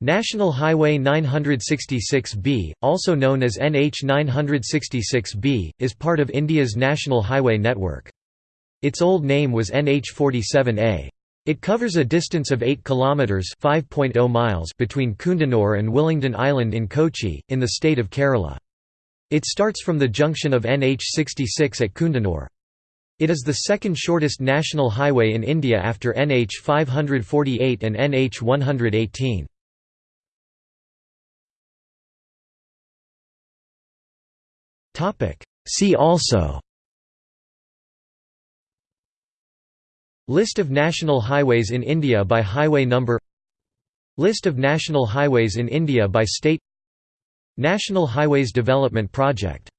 National Highway 966B, also known as NH 966B, is part of India's National Highway network. Its old name was NH 47A. It covers a distance of 8 kilometers (5.0 miles) between Kundanur and Willingdon Island in Kochi, in the state of Kerala. It starts from the junction of NH 66 at Kundanur. It is the second shortest national highway in India after NH 548 and NH 118. See also. List of national highways in India by highway number. List of national highways in India by state. National Highways Development Project